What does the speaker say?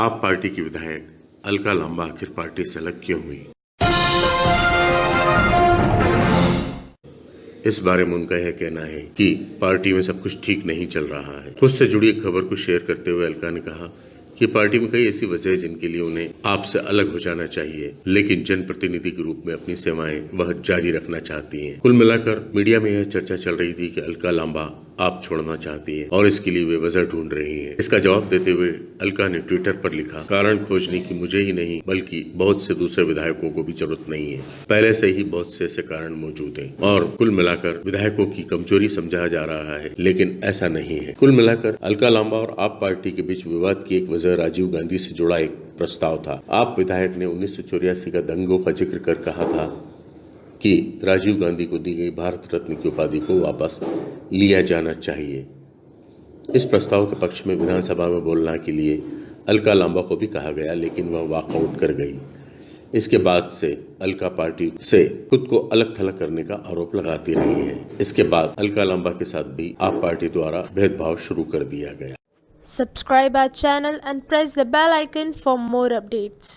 आप पार्टी की विधायक, अलका लांबा आखिर पार्टी से अलग क्यों हुई इस बारे में उनका यह कहना है कि पार्टी में सब कुछ ठीक नहीं चल रहा है खुद से जुड़ी एक खबर को शेयर करते हुए अलका ने कहा कि पार्टी में कई ऐसी वजह जिनके लिए उन्हें आपसे अलग हो जाना चाहिए, लेकिन जनप्रतिनिधि के रूप में अपनी सेवाएँ वह जारी रखना चाहती हैं। कुल मिलाकर मीडिया में यह चर्चा चल रही थी कि अलका लांबा आप छोड़ना चाहती हैं और इसके लिए वे वजह ढूंढ रही हैं। इसका जवाब देते हुए अलका ने ट्विटर पर लिखा, कारण खोजने की मुझे ही नहीं, बल्कि बहुत से दूसरे विधायकों को भी ज़रूरत नहीं है। पहले से ही बहुत से ऐसे कारण मौजूद हैं और कुल मिलाकर विधायकों की कमज़ोरी समझा जा रहा है, लेकिन ऐसा नहीं है। कुल मिलाकर अलका लांबा और आप पार्टी के बीच विवाद की एक वजह राजीव गांधी से जुड़ा एक प्रस्ताव था। आप विधायक ने उन्नीस का दंगों का ज़िक्र कर कहा था कि राजीव गांधी को दी गई भारत रत्न की उपाधि को वापस लिया जाना चाहिए। इस प्रस्ताव के पक्ष में विधानसभा में बोलने के लिए अलका लांबा को भी कहा गया, लेकिन वह वॉकआउट कर गई। इसके बाद से अलका पार्टी से खुद को अलग थलग करने का आरोप लगाती रही है। इसके बाद अलका लांबा के साथ भी आप पार्टी द्वारा भेदभाव शुरू कर दिया गया। Subscribe our channel and press the bell icon for more updates.